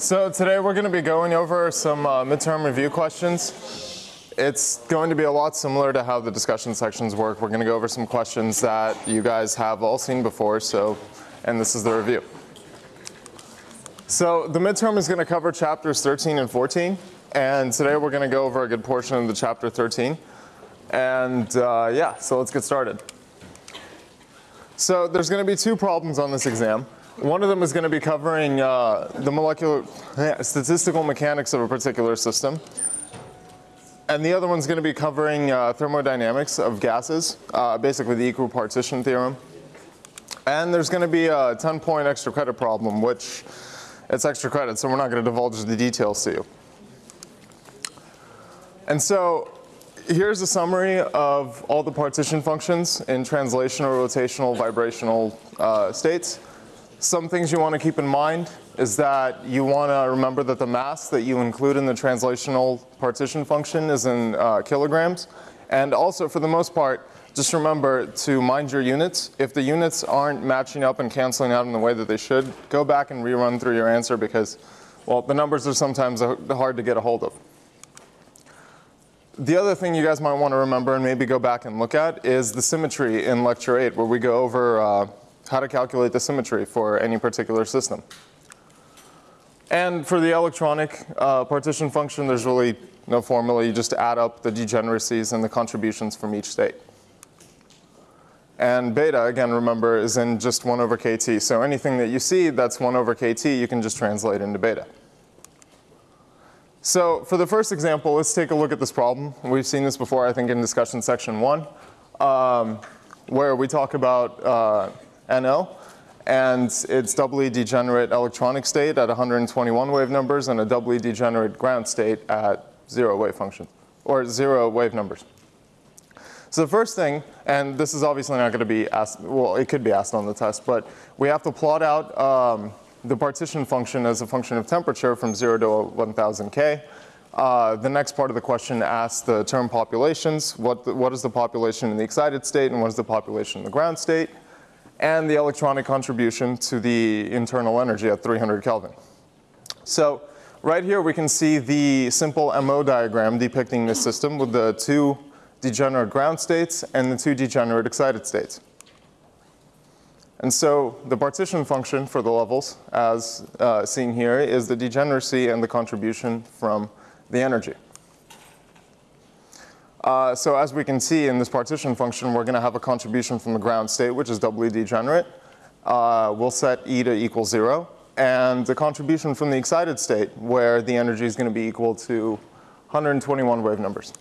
So today we're going to be going over some uh, midterm review questions. It's going to be a lot similar to how the discussion sections work. We're going to go over some questions that you guys have all seen before, so, and this is the review. So the midterm is going to cover chapters 13 and 14, and today we're going to go over a good portion of the chapter 13. And uh, yeah, so let's get started. So there's going to be two problems on this exam. One of them is going to be covering uh, the molecular statistical mechanics of a particular system. And the other one's going to be covering uh, thermodynamics of gases, uh, basically the equipartition theorem. And there's going to be a 10 point extra credit problem, which it's extra credit, so we're not going to divulge the details to you. And so here's a summary of all the partition functions in translational, rotational, vibrational uh, states. Some things you want to keep in mind is that you want to remember that the mass that you include in the translational partition function is in uh, kilograms. And also, for the most part, just remember to mind your units. If the units aren't matching up and canceling out in the way that they should, go back and rerun through your answer because, well, the numbers are sometimes hard to get a hold of. The other thing you guys might want to remember and maybe go back and look at is the symmetry in lecture 8 where we go over uh, how to calculate the symmetry for any particular system. And for the electronic uh, partition function, there's really no formula. You just add up the degeneracies and the contributions from each state. And beta, again, remember, is in just 1 over kt. So anything that you see that's 1 over kt, you can just translate into beta. So for the first example, let's take a look at this problem. We've seen this before, I think, in discussion section 1, um, where we talk about uh, NO, and its doubly degenerate electronic state at 121 wave numbers and a doubly degenerate ground state at zero wave function, or zero wave numbers. So the first thing, and this is obviously not going to be asked, well, it could be asked on the test, but we have to plot out um, the partition function as a function of temperature from 0 to 1000 K. Uh, the next part of the question asks the term populations. What, the, what is the population in the excited state and what is the population in the ground state? And the electronic contribution to the internal energy at 300 Kelvin. So right here we can see the simple MO diagram depicting this system with the two degenerate ground states and the two degenerate excited states. And so the partition function for the levels, as uh, seen here, is the degeneracy and the contribution from the energy. Uh, so as we can see in this partition function, we're going to have a contribution from the ground state, which is doubly degenerate. Uh, we'll set E to equal 0. And the contribution from the excited state, where the energy is going to be equal to 121 wave numbers.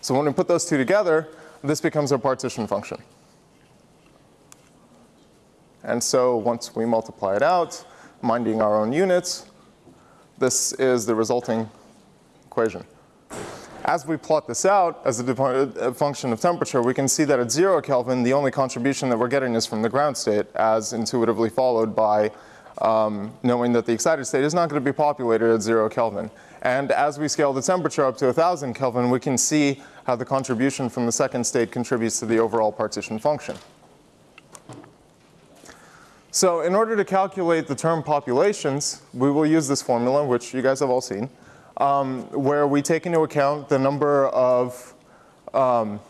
So when we put those two together, this becomes our partition function. And so once we multiply it out, minding our own units, this is the resulting equation. As we plot this out as a function of temperature, we can see that at zero Kelvin, the only contribution that we're getting is from the ground state, as intuitively followed by um, knowing that the excited state is not going to be populated at zero Kelvin. And as we scale the temperature up to 1000 Kelvin, we can see how the contribution from the second state contributes to the overall partition function. So in order to calculate the term populations, we will use this formula, which you guys have all seen um, where we take into account the number of um,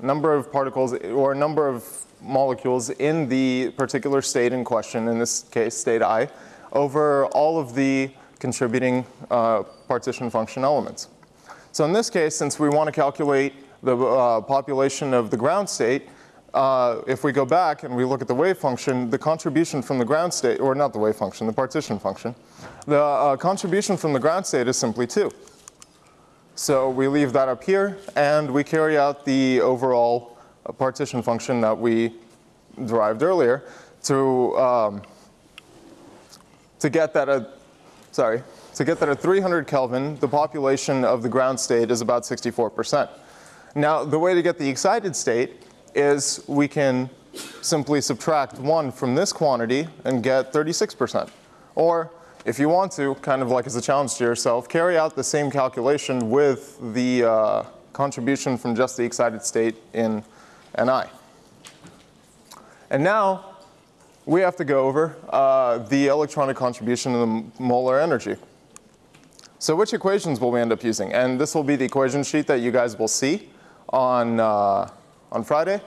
number of particles or number of molecules in the particular state in question, in this case state i, over all of the contributing uh, partition function elements. So in this case, since we want to calculate the uh, population of the ground state, uh, if we go back and we look at the wave function, the contribution from the ground state, or not the wave function, the partition function, the uh, contribution from the ground state is simply 2. So we leave that up here, and we carry out the overall uh, partition function that we derived earlier to, um, to get that at, sorry, to get that at 300 Kelvin, the population of the ground state is about 64%. Now, the way to get the excited state is we can simply subtract 1 from this quantity and get 36%. Or if you want to, kind of like as a challenge to yourself, carry out the same calculation with the uh, contribution from just the excited state in Ni. And now, we have to go over uh, the electronic contribution of the molar energy. So which equations will we end up using? And this will be the equation sheet that you guys will see on, uh, on Friday.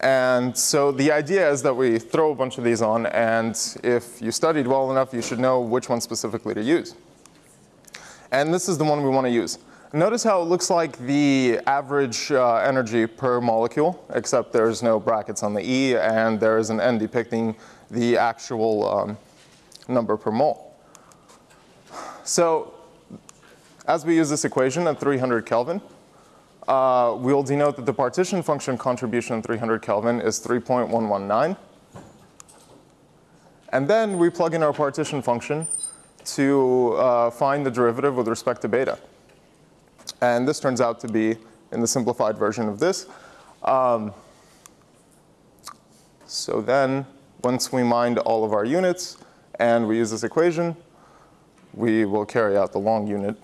And so the idea is that we throw a bunch of these on, and if you studied well enough, you should know which one specifically to use. And this is the one we want to use. Notice how it looks like the average uh, energy per molecule, except there's no brackets on the E, and there is an N depicting the actual um, number per mole. So as we use this equation at 300 Kelvin, uh, we'll denote that the partition function contribution at 300 Kelvin is 3.119. And then we plug in our partition function to uh, find the derivative with respect to beta. And this turns out to be in the simplified version of this. Um, so then once we mind all of our units and we use this equation, we will carry out the long unit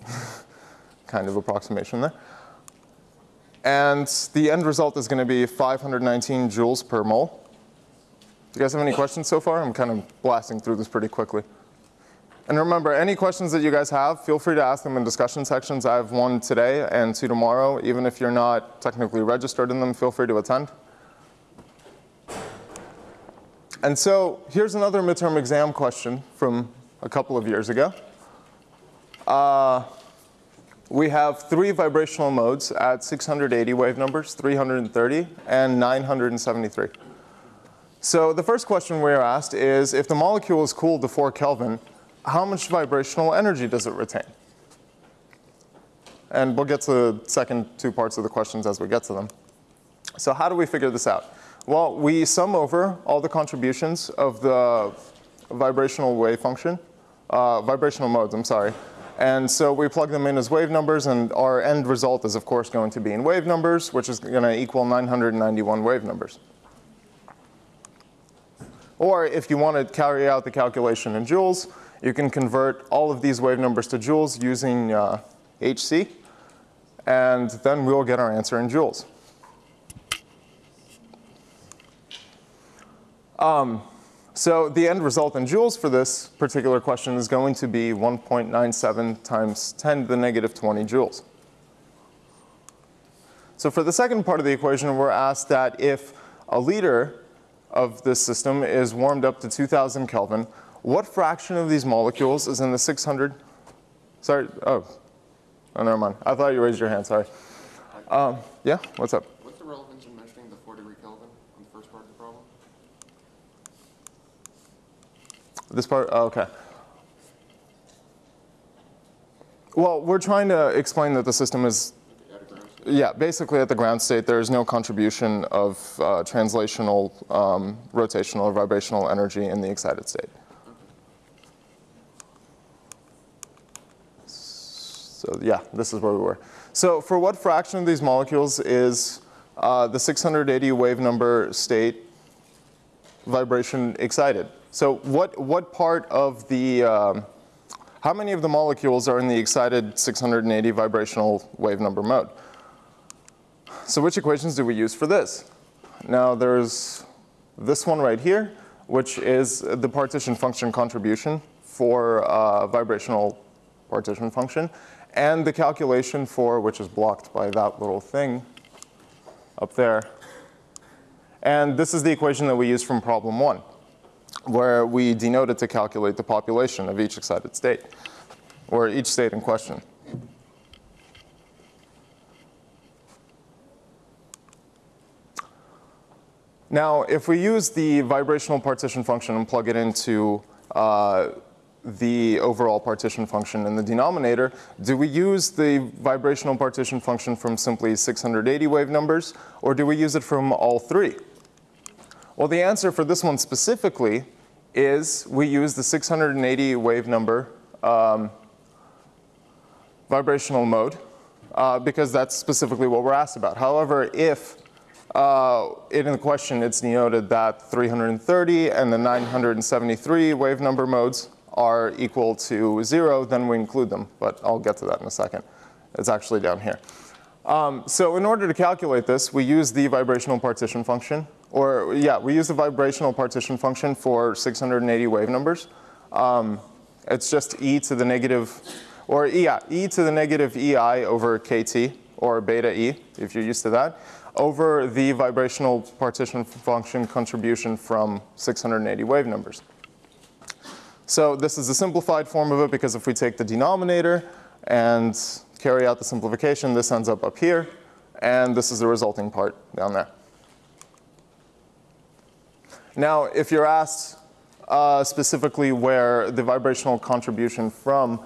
kind of approximation there. And the end result is going to be 519 joules per mole. Do you guys have any questions so far? I'm kind of blasting through this pretty quickly. And remember, any questions that you guys have, feel free to ask them in discussion sections. I have one today and two tomorrow. Even if you're not technically registered in them, feel free to attend. And so here's another midterm exam question from a couple of years ago. Uh, we have three vibrational modes at 680 wave numbers, 330, and 973. So the first question we are asked is, if the molecule is cooled to 4 Kelvin, how much vibrational energy does it retain? And we'll get to the second two parts of the questions as we get to them. So how do we figure this out? Well, we sum over all the contributions of the vibrational wave function, uh, vibrational modes, I'm sorry, and so we plug them in as wave numbers, and our end result is, of course, going to be in wave numbers, which is going to equal 991 wave numbers. Or if you want to carry out the calculation in joules, you can convert all of these wave numbers to joules using uh, HC, and then we'll get our answer in joules. Um, so the end result in joules for this particular question is going to be 1.97 times 10 to the negative 20 joules. So for the second part of the equation, we're asked that if a liter of this system is warmed up to 2000 Kelvin, what fraction of these molecules is in the 600? Sorry, oh, oh never mind. I thought you raised your hand, sorry. Um, yeah, what's up? This part, oh, okay. Well, we're trying to explain that the system is, yeah, basically at the ground state, there is no contribution of uh, translational, um, rotational, or vibrational energy in the excited state. So yeah, this is where we were. So for what fraction of these molecules is uh, the 680 wave number state vibration excited? So what, what part of the, um, how many of the molecules are in the excited 680 vibrational wave number mode? So which equations do we use for this? Now there's this one right here, which is the partition function contribution for uh, vibrational partition function, and the calculation for, which is blocked by that little thing up there. And this is the equation that we use from problem one where we denote it to calculate the population of each excited state, or each state in question. Now, if we use the vibrational partition function and plug it into uh, the overall partition function in the denominator, do we use the vibrational partition function from simply 680 wave numbers, or do we use it from all three? Well, the answer for this one specifically is we use the 680 wave number um, vibrational mode uh, because that's specifically what we're asked about. However, if uh, in the question it's denoted that 330 and the 973 wave number modes are equal to zero, then we include them. But I'll get to that in a second. It's actually down here. Um, so in order to calculate this, we use the vibrational partition function, or yeah, we use the vibrational partition function for 680 wave numbers. Um, it's just e to the negative, or yeah, e to the negative ei over kt, or beta e, if you're used to that, over the vibrational partition function contribution from 680 wave numbers. So this is a simplified form of it because if we take the denominator and carry out the simplification, this ends up up here, and this is the resulting part down there. Now, if you're asked uh, specifically where the vibrational contribution from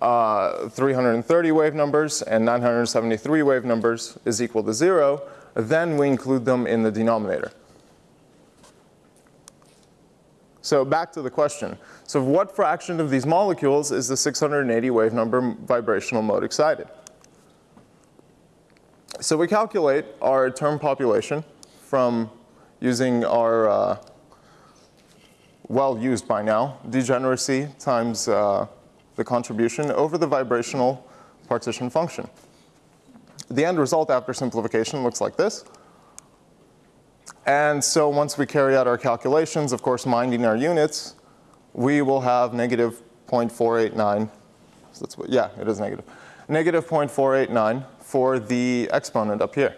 uh, 330 wave numbers and 973 wave numbers is equal to zero, then we include them in the denominator. So back to the question. So what fraction of these molecules is the 680 wave number vibrational mode excited? So we calculate our term population from using our uh, well used by now, degeneracy times uh, the contribution over the vibrational partition function. The end result after simplification looks like this. And so once we carry out our calculations, of course minding our units, we will have negative 0.489. So that's what, yeah, it is negative. Negative 0.489 for the exponent up here.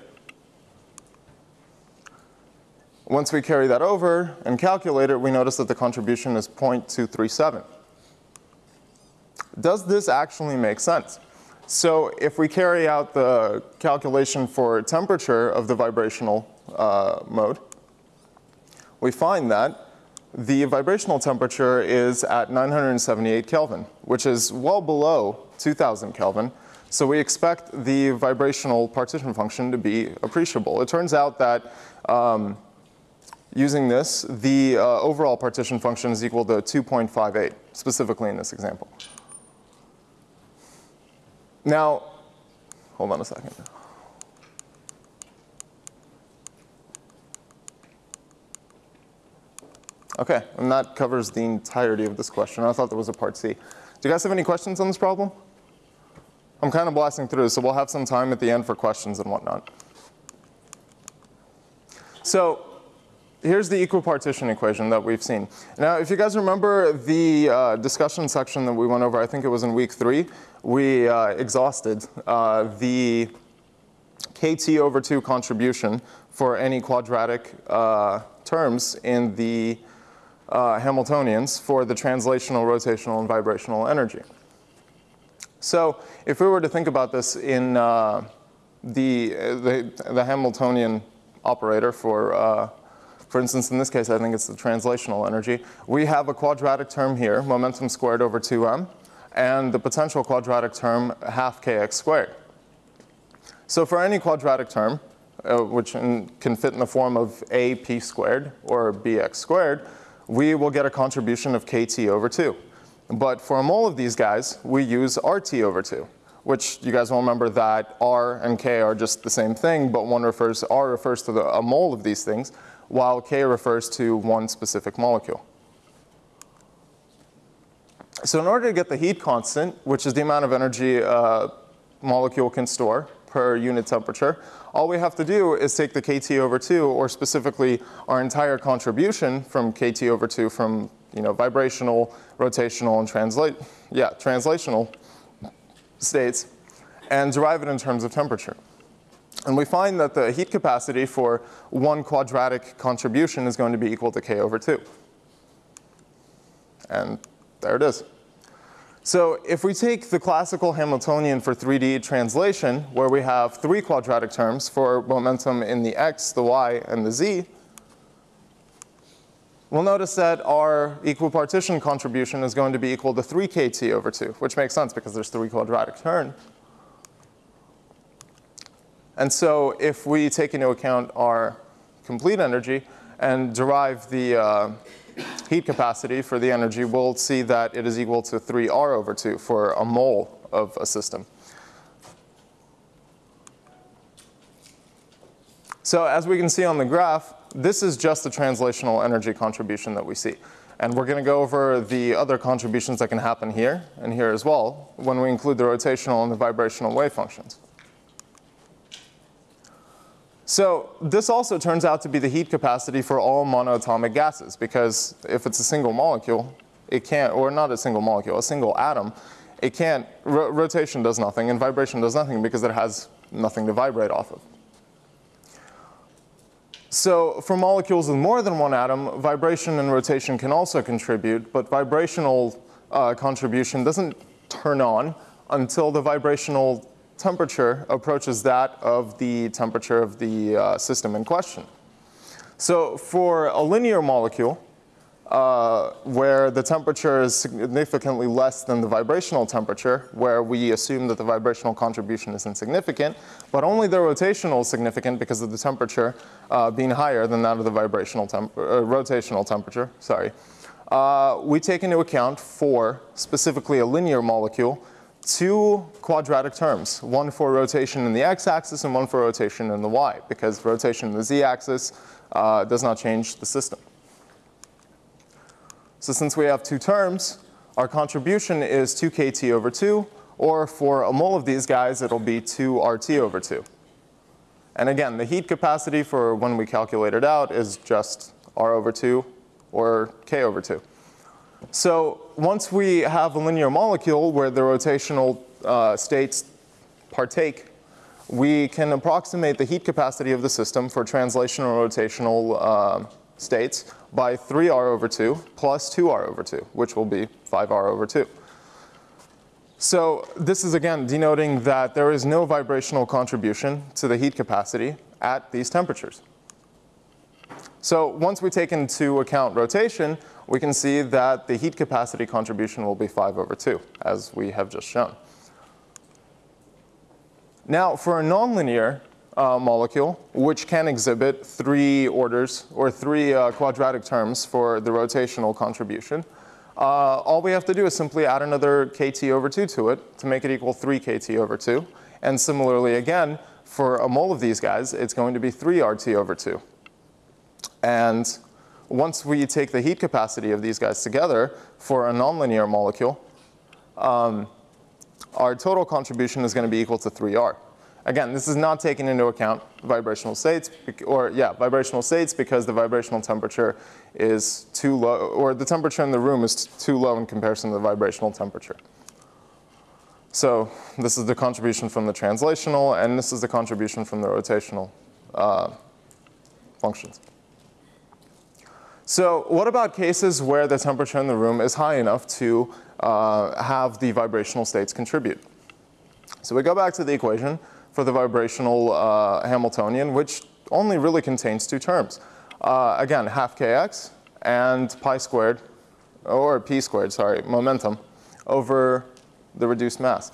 Once we carry that over and calculate it, we notice that the contribution is 0.237. Does this actually make sense? So if we carry out the calculation for temperature of the vibrational uh, mode, we find that the vibrational temperature is at 978 Kelvin, which is well below 2000 Kelvin. So we expect the vibrational partition function to be appreciable. It turns out that um, Using this, the uh, overall partition function is equal to 2.58, specifically in this example. Now, hold on a second. Okay, and that covers the entirety of this question. I thought there was a part C. Do you guys have any questions on this problem? I'm kind of blasting through, so we'll have some time at the end for questions and whatnot. So here's the equipartition equation that we've seen. Now, if you guys remember the uh, discussion section that we went over, I think it was in week three, we uh, exhausted uh, the kt over 2 contribution for any quadratic uh, terms in the uh, Hamiltonians for the translational, rotational, and vibrational energy. So if we were to think about this in uh, the, the, the, Hamiltonian operator for for instance, in this case, I think it's the translational energy. We have a quadratic term here, momentum squared over 2m, and the potential quadratic term half kx squared. So for any quadratic term, uh, which in, can fit in the form of ap squared or bx squared, we will get a contribution of kt over 2. But for a mole of these guys, we use rt over 2, which you guys will remember that r and k are just the same thing, but one refers, r refers to the, a mole of these things, while K refers to one specific molecule. So in order to get the heat constant, which is the amount of energy a molecule can store per unit temperature, all we have to do is take the kT over 2, or specifically our entire contribution from kT over 2 from you know, vibrational, rotational, and translate, yeah, translational states, and derive it in terms of temperature. And we find that the heat capacity for one quadratic contribution is going to be equal to k over 2. And there it is. So if we take the classical Hamiltonian for 3D translation, where we have three quadratic terms for momentum in the x, the y, and the z, we'll notice that our equipartition contribution is going to be equal to 3 kt over 2, which makes sense because there's three quadratic terms. And so if we take into account our complete energy and derive the uh, heat capacity for the energy, we'll see that it is equal to 3R over 2 for a mole of a system. So as we can see on the graph, this is just the translational energy contribution that we see. And we're going to go over the other contributions that can happen here and here as well when we include the rotational and the vibrational wave functions. So this also turns out to be the heat capacity for all monoatomic gases because if it's a single molecule, it can't, or not a single molecule, a single atom, it can't, ro rotation does nothing and vibration does nothing because it has nothing to vibrate off of. So for molecules with more than one atom, vibration and rotation can also contribute, but vibrational uh, contribution doesn't turn on until the vibrational temperature approaches that of the temperature of the uh, system in question. So for a linear molecule, uh, where the temperature is significantly less than the vibrational temperature, where we assume that the vibrational contribution is insignificant, but only the rotational is significant because of the temperature uh, being higher than that of the vibrational temp uh, rotational temperature, sorry. Uh, we take into account for specifically a linear molecule two quadratic terms, one for rotation in the x-axis and one for rotation in the y, because rotation in the z-axis uh, does not change the system. So since we have two terms, our contribution is 2 kT over 2, or for a mole of these guys, it'll be 2 RT over 2. And again, the heat capacity for when we calculate it out is just R over 2 or K over 2. So once we have a linear molecule where the rotational uh, states partake, we can approximate the heat capacity of the system for translational rotational uh, states by 3r over 2 plus 2r over 2, which will be 5r over 2. So this is again denoting that there is no vibrational contribution to the heat capacity at these temperatures. So once we take into account rotation, we can see that the heat capacity contribution will be 5 over 2, as we have just shown. Now for a nonlinear uh, molecule, which can exhibit three orders or three uh, quadratic terms for the rotational contribution. Uh, all we have to do is simply add another kT over 2 to it to make it equal 3 kT over 2. And similarly again, for a mole of these guys, it's going to be 3 RT over 2. And once we take the heat capacity of these guys together for a nonlinear molecule, um, our total contribution is going to be equal to 3R. Again, this is not taking into account vibrational states, or yeah, vibrational states because the vibrational temperature is too low, or the temperature in the room is too low in comparison to the vibrational temperature. So this is the contribution from the translational, and this is the contribution from the rotational uh, functions. So what about cases where the temperature in the room is high enough to uh, have the vibrational states contribute? So we go back to the equation for the vibrational uh, Hamiltonian, which only really contains two terms. Uh, again, half kx and pi squared, or p squared, sorry, momentum, over the reduced mass.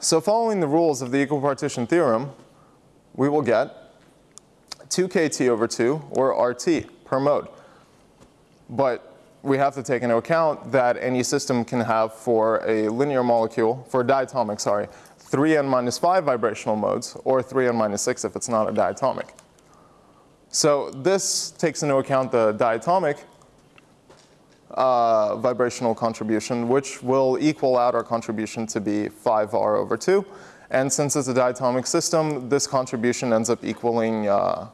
So following the rules of the equipartition theorem, we will get 2 kt over 2, or RT, per mode. But we have to take into account that any system can have for a linear molecule, for a diatomic, sorry, 3n minus 5 vibrational modes, or 3n minus 6 if it's not a diatomic. So this takes into account the diatomic uh, vibrational contribution, which will equal out our contribution to be 5r over 2. And since it's a diatomic system, this contribution ends up equaling uh,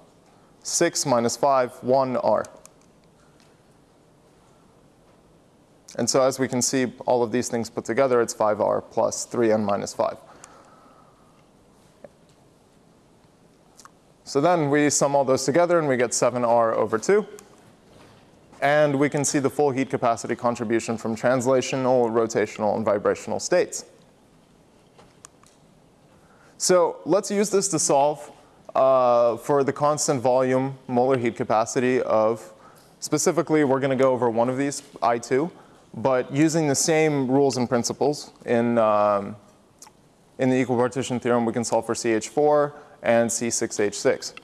6 minus 5, 1r. And so as we can see, all of these things put together, it's 5r plus 3n minus 5. So then we sum all those together and we get 7R over 2. And we can see the full heat capacity contribution from translational, rotational, and vibrational states. So let's use this to solve uh, for the constant volume molar heat capacity of, specifically we're going to go over one of these, I2, but using the same rules and principles in, um, in the equipartition theorem we can solve for CH4, and C6H6.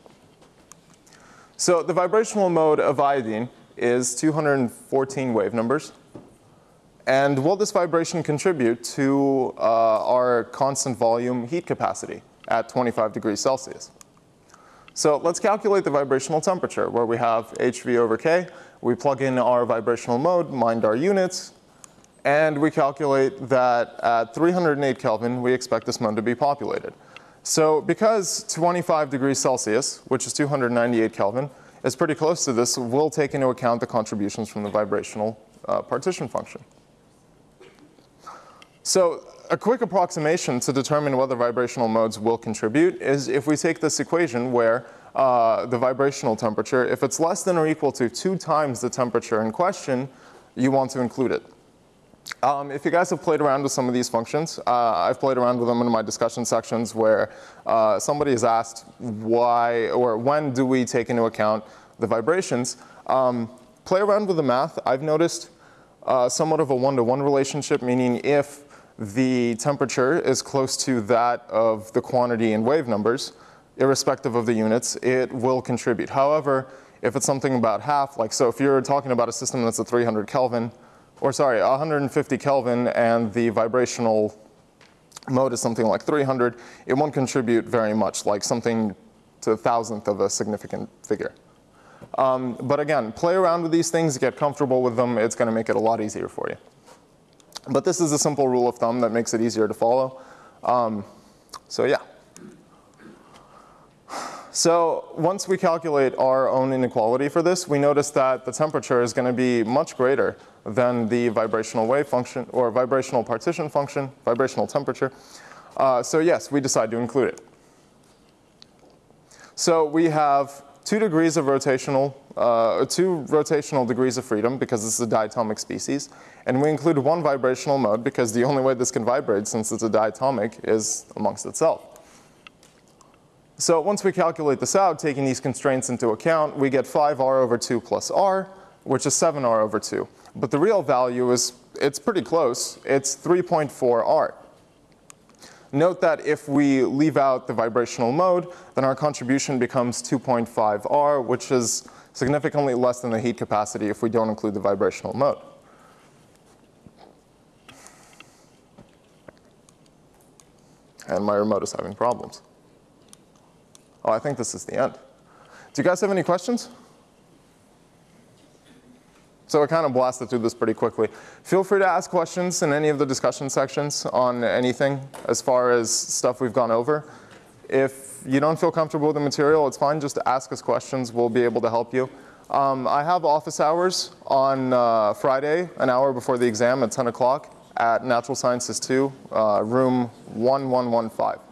So the vibrational mode of iodine is 214 wave numbers. And will this vibration contribute to uh, our constant volume heat capacity at 25 degrees Celsius? So let's calculate the vibrational temperature where we have HV over K. We plug in our vibrational mode, mind our units, and we calculate that at 308 Kelvin, we expect this mode to be populated. So because 25 degrees Celsius, which is 298 Kelvin, is pretty close to this, we'll take into account the contributions from the vibrational uh, partition function. So a quick approximation to determine whether vibrational modes will contribute is if we take this equation where uh, the vibrational temperature, if it's less than or equal to two times the temperature in question, you want to include it. Um, if you guys have played around with some of these functions, uh, I've played around with them in my discussion sections where uh, somebody has asked why or when do we take into account the vibrations. Um, play around with the math. I've noticed uh, somewhat of a one-to-one -one relationship, meaning if the temperature is close to that of the quantity in wave numbers, irrespective of the units, it will contribute. However, if it's something about half, like so if you're talking about a system that's at 300 Kelvin, or sorry, 150 Kelvin and the vibrational mode is something like 300, it won't contribute very much, like something to a thousandth of a significant figure. Um, but again, play around with these things, get comfortable with them, it's gonna make it a lot easier for you. But this is a simple rule of thumb that makes it easier to follow. Um, so yeah. So once we calculate our own inequality for this, we notice that the temperature is going to be much greater than the vibrational wave function or vibrational partition function, vibrational temperature. Uh, so yes, we decide to include it. So we have two degrees of rotational, uh, two rotational degrees of freedom because this is a diatomic species. And we include one vibrational mode because the only way this can vibrate since it's a diatomic is amongst itself. So once we calculate this out, taking these constraints into account, we get 5r over 2 plus r, which is 7r over 2. But the real value is, it's pretty close. It's 3.4r. Note that if we leave out the vibrational mode, then our contribution becomes 2.5r, which is significantly less than the heat capacity if we don't include the vibrational mode. And my remote is having problems. Oh, I think this is the end. Do you guys have any questions? So I kind of blasted through this pretty quickly. Feel free to ask questions in any of the discussion sections on anything as far as stuff we've gone over. If you don't feel comfortable with the material, it's fine. Just ask us questions. We'll be able to help you. Um, I have office hours on uh, Friday, an hour before the exam at 10 o'clock at Natural Sciences 2, uh, room 1115.